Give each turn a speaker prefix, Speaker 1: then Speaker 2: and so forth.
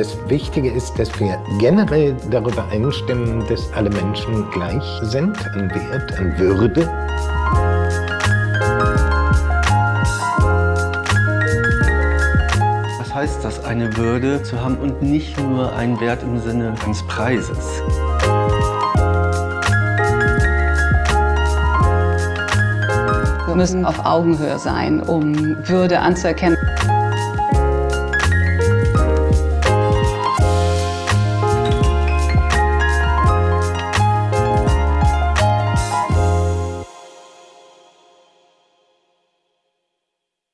Speaker 1: Das Wichtige ist, dass wir generell darüber einstimmen, dass alle Menschen gleich sind an Wert, an Würde.
Speaker 2: Was heißt das, eine Würde zu haben und nicht nur einen Wert im Sinne eines Preises?
Speaker 3: Wir müssen auf Augenhöhe sein, um Würde anzuerkennen.